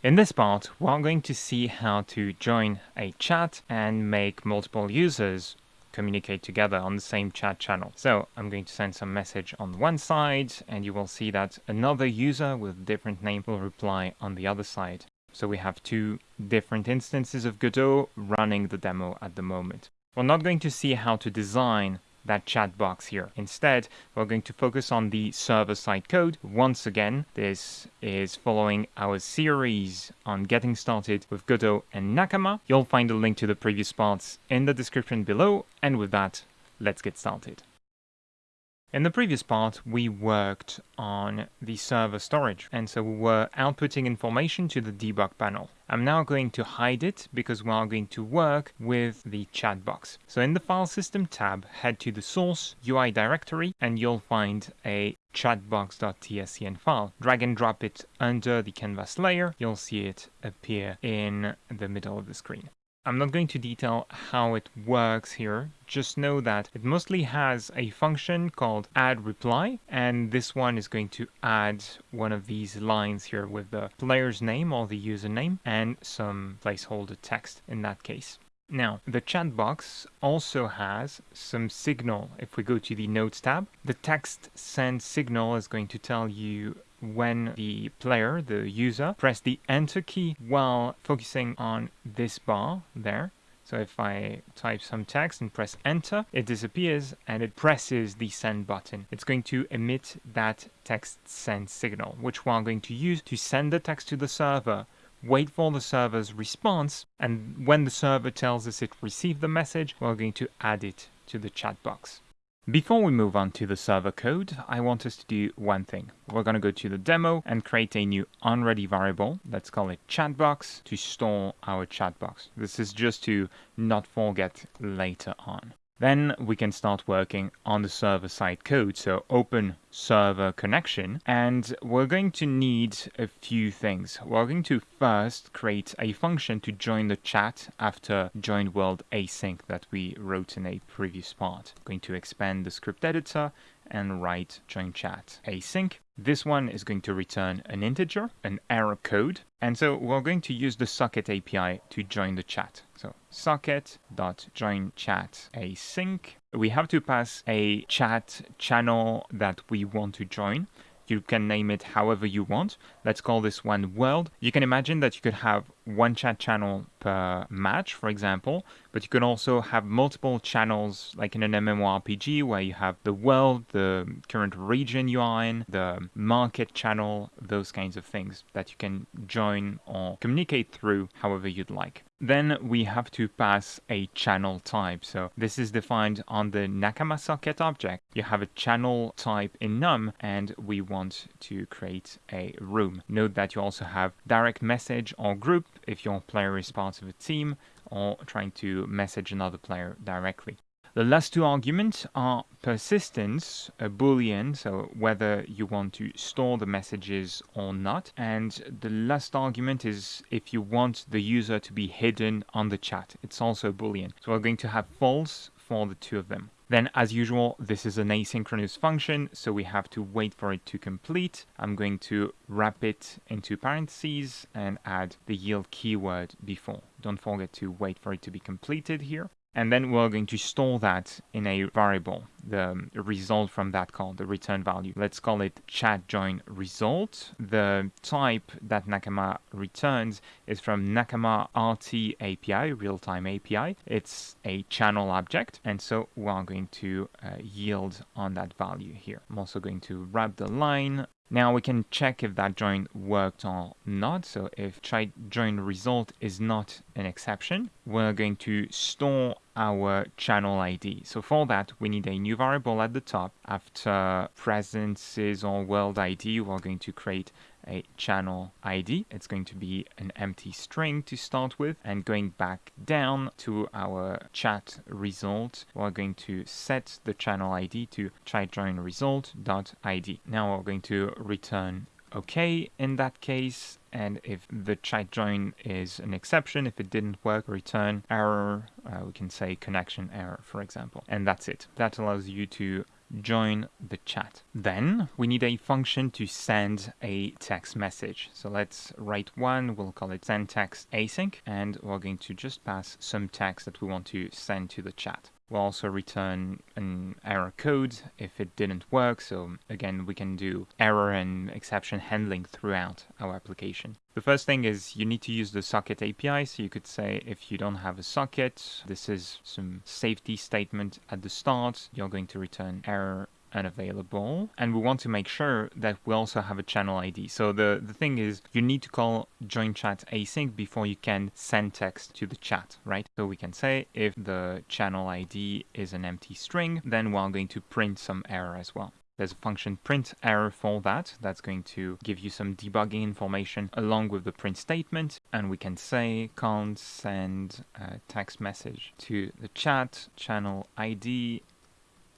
In this part, we're going to see how to join a chat and make multiple users communicate together on the same chat channel. So I'm going to send some message on one side and you will see that another user with different name will reply on the other side. So we have two different instances of Godot running the demo at the moment. We're not going to see how to design that chat box here. Instead, we're going to focus on the server-side code. Once again, this is following our series on getting started with Godot and Nakama. You'll find a link to the previous parts in the description below, and with that, let's get started. In the previous part, we worked on the server storage, and so we were outputting information to the debug panel. I'm now going to hide it because we are going to work with the chat box. So in the file system tab, head to the source UI directory, and you'll find a chatbox.tscn file. Drag and drop it under the canvas layer. You'll see it appear in the middle of the screen. I'm not going to detail how it works here, just know that it mostly has a function called add reply, and this one is going to add one of these lines here with the player's name or the username and some placeholder text in that case. Now, the chat box also has some signal. If we go to the Notes tab, the text send signal is going to tell you when the player, the user, press the enter key while focusing on this bar there. So if I type some text and press enter, it disappears and it presses the send button. It's going to emit that text send signal, which we're going to use to send the text to the server wait for the server's response, and when the server tells us it received the message, we're going to add it to the chat box. Before we move on to the server code, I want us to do one thing. We're going to go to the demo and create a new unready variable. Let's call it chatbox to store our chatbox. This is just to not forget later on. Then we can start working on the server-side code. So open server connection and we're going to need a few things. We're going to first create a function to join the chat after join world async that we wrote in a previous part. I'm going to expand the script editor and write join chat async. This one is going to return an integer, an error code, and so we're going to use the socket API to join the chat. So socket.join chat async. We have to pass a chat channel that we want to join. You can name it however you want. Let's call this one world. You can imagine that you could have one chat channel per match, for example, but you can also have multiple channels, like in an MMORPG, where you have the world, the current region you are in, the market channel, those kinds of things that you can join or communicate through however you'd like. Then we have to pass a channel type. So this is defined on the Nakama socket object. You have a channel type enum and we want to create a room. Note that you also have direct message or group if your player is part of a team or trying to message another player directly. The last two arguments are persistence, a boolean, so whether you want to store the messages or not. And the last argument is if you want the user to be hidden on the chat. It's also a boolean. So we're going to have false for the two of them. Then as usual, this is an asynchronous function, so we have to wait for it to complete. I'm going to wrap it into parentheses and add the yield keyword before. Don't forget to wait for it to be completed here and then we're going to store that in a variable, the result from that call, the return value. Let's call it chat join result. The type that Nakama returns is from Nakama RT API, real-time API. It's a channel object, and so we're going to uh, yield on that value here. I'm also going to wrap the line now we can check if that join worked or not. So if try join result is not an exception, we're going to store our channel ID. So for that, we need a new variable at the top. After presences or world ID, we're going to create a channel ID. It's going to be an empty string to start with. And going back down to our chat result, we're going to set the channel ID to try join result dot ID. Now we're going to return okay in that case and if the chat join is an exception if it didn't work return error uh, we can say connection error for example and that's it that allows you to join the chat. Then we need a function to send a text message. So let's write one, we'll call it send text async, and we're going to just pass some text that we want to send to the chat. We'll also return an error code if it didn't work. So again, we can do error and exception handling throughout our application. The first thing is you need to use the socket API. So you could say if you don't have a socket, this is some safety statement at the start. You're going to return error unavailable and we want to make sure that we also have a channel ID. So the, the thing is you need to call join chat async before you can send text to the chat, right? So we can say if the channel ID is an empty string, then we're going to print some error as well. There's a function print error for that. That's going to give you some debugging information along with the print statement. And we can say can't send a text message to the chat. Channel ID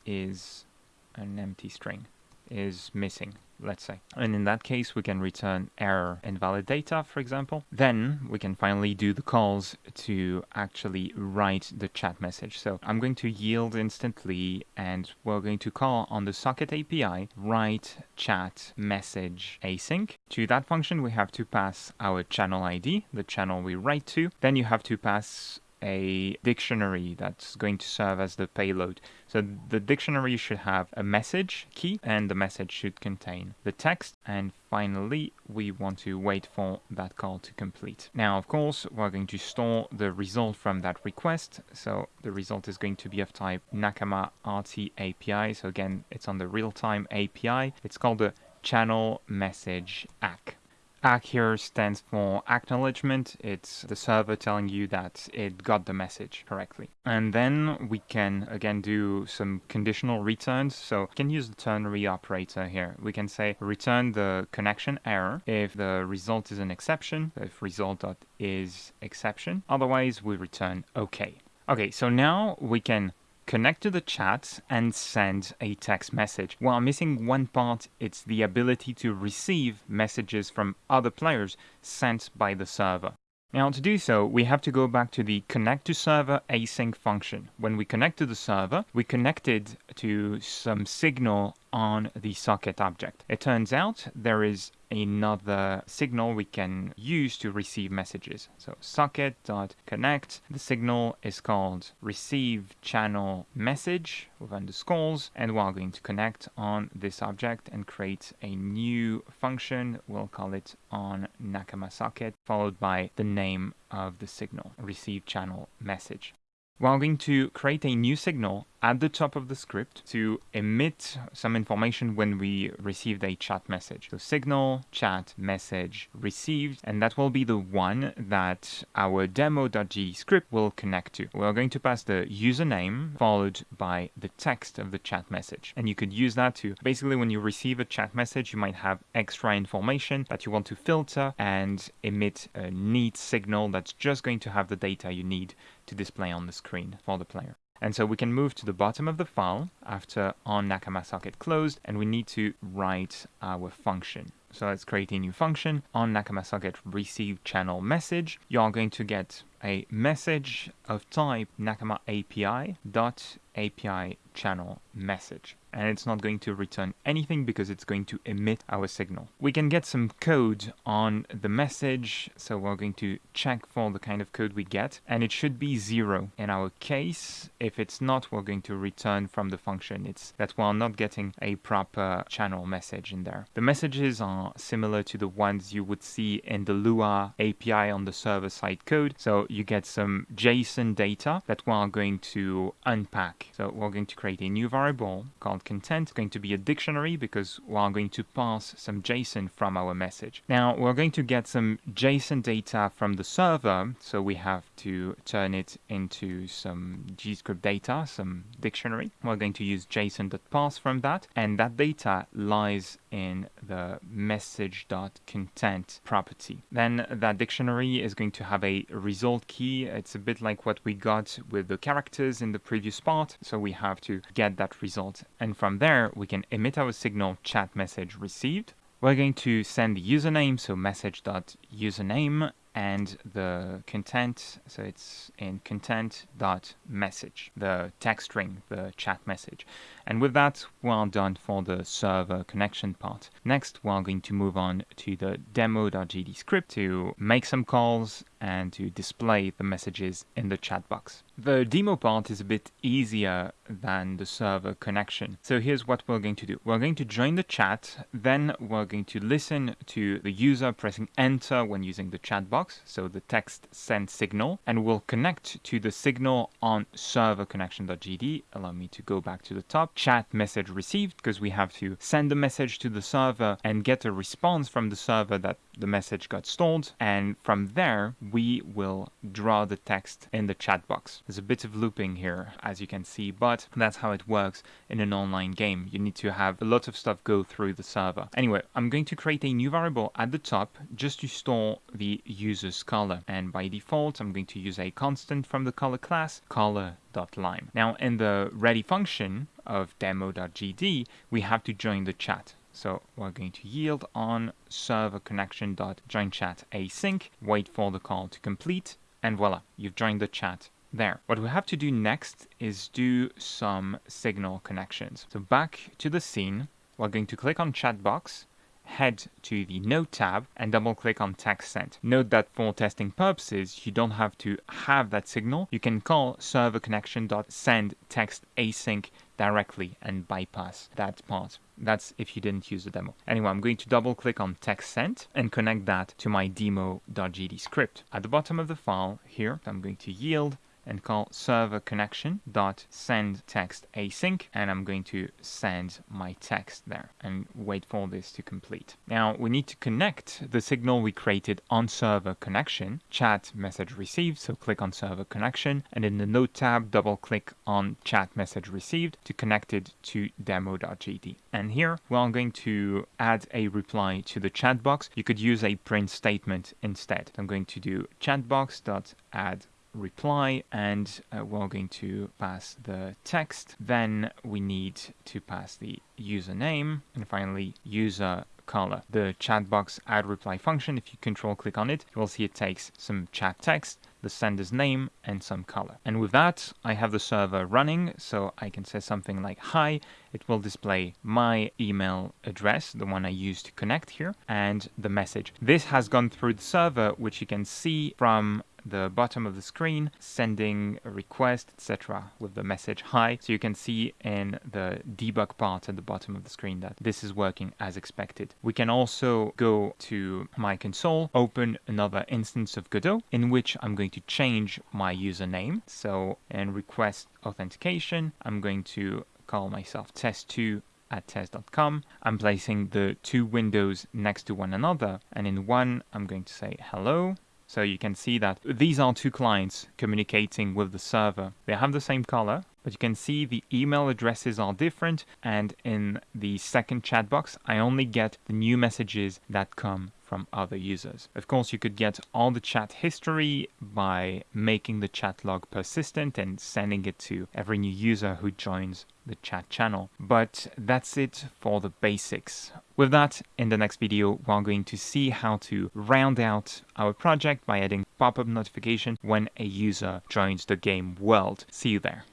is an empty string is missing, let's say. And in that case, we can return error invalid data, for example. Then we can finally do the calls to actually write the chat message. So I'm going to yield instantly and we're going to call on the socket API write chat message async. To that function, we have to pass our channel ID, the channel we write to. Then you have to pass a dictionary that's going to serve as the payload. So the dictionary should have a message key and the message should contain the text and finally we want to wait for that call to complete. Now of course we're going to store the result from that request so the result is going to be of type Nakama RT API so again it's on the real-time API. It's called the channel message ACK. ACK here stands for acknowledgement. It's the server telling you that it got the message correctly. And then we can again do some conditional returns. So we can use the ternary operator here. We can say return the connection error if the result is an exception, if result.is exception. Otherwise we return OK. Okay, so now we can connect to the chat and send a text message. While missing one part, it's the ability to receive messages from other players sent by the server. Now to do so, we have to go back to the connect to server async function. When we connect to the server, we connected to some signal on the socket object. It turns out there is another signal we can use to receive messages. So socket.connect, the signal is called receive channel message with underscores, and we're going to connect on this object and create a new function. We'll call it on Nakama socket, followed by the name of the signal, receive channel message. We're going to create a new signal at the top of the script to emit some information when we received a chat message. So signal, chat, message received, and that will be the one that our demo.gd script will connect to. We're going to pass the username followed by the text of the chat message. And you could use that to basically when you receive a chat message, you might have extra information that you want to filter and emit a neat signal that's just going to have the data you need to display on the screen for the player. And so we can move to the bottom of the file after on Nakama socket closed, and we need to write our function. So let's create a new function on Nakama socket receive channel message. You are going to get a message of type Nakama API dot API channel message and it's not going to return anything because it's going to emit our signal. We can get some code on the message, so we're going to check for the kind of code we get, and it should be zero in our case. If it's not, we're going to return from the function. It's that we're not getting a proper channel message in there. The messages are similar to the ones you would see in the Lua API on the server-side code, so you get some JSON data that we're going to unpack. So we're going to create a new variable called content going to be a dictionary because we're going to pass some JSON from our message. Now we're going to get some JSON data from the server, so we have to turn it into some GDScript data, some dictionary. We're going to use JSON.parse from that, and that data lies in the message.content property. Then that dictionary is going to have a result key. It's a bit like what we got with the characters in the previous part, so we have to get that result and from there we can emit our signal chat message received. We're going to send the username, so message.username, and the content. So it's in content dot message, the text string, the chat message. And with that, we're done for the server connection part. Next, we're going to move on to the demo.gd script to make some calls and to display the messages in the chat box. The demo part is a bit easier than the server connection. So here's what we're going to do. We're going to join the chat, then we're going to listen to the user pressing enter when using the chat box, so the text send signal, and we'll connect to the signal on server connection.gd. Allow me to go back to the top. Chat message received, because we have to send the message to the server and get a response from the server that the message got stored. And from there, we will draw the text in the chat box. There's a bit of looping here, as you can see, but that's how it works in an online game. You need to have a lot of stuff go through the server. Anyway, I'm going to create a new variable at the top just to store the user's color. And by default, I'm going to use a constant from the color class, color.lime. Now, in the ready function of demo.gd, we have to join the chat. So we're going to yield on server connection dot join chat async, wait for the call to complete, and voila, you've joined the chat there. What we have to do next is do some signal connections. So back to the scene, we're going to click on chat box, head to the Node tab and double click on text sent. Note that for testing purposes, you don't have to have that signal. You can call server connection.send text async directly and bypass that part. That's if you didn't use the demo. Anyway, I'm going to double click on text sent and connect that to my demo.gd script. At the bottom of the file here, I'm going to yield and call server connection dot send text async and I'm going to send my text there and wait for this to complete. Now we need to connect the signal we created on server connection, chat message received, so click on server connection and in the node tab double click on chat message received to connect it to demo.gd. And here we're going to add a reply to the chat box. You could use a print statement instead. I'm going to do chatbox.add reply and uh, we're going to pass the text. Then we need to pass the username and finally user color. The chat box add reply function, if you control click on it, you will see it takes some chat text, the sender's name and some color. And with that, I have the server running, so I can say something like hi. It will display my email address, the one I used to connect here, and the message. This has gone through the server, which you can see from the bottom of the screen, sending a request, etc. with the message hi. So you can see in the debug part at the bottom of the screen that this is working as expected. We can also go to my console, open another instance of Godot in which I'm going to change my username. So in request authentication, I'm going to call myself test2 at test.com. I'm placing the two windows next to one another and in one I'm going to say hello so you can see that these are two clients communicating with the server. They have the same color, but you can see the email addresses are different. And in the second chat box, I only get the new messages that come from other users. Of course, you could get all the chat history by making the chat log persistent and sending it to every new user who joins the chat channel. But that's it for the basics. With that, in the next video, we're going to see how to round out our project by adding pop-up notification when a user joins the game world. See you there.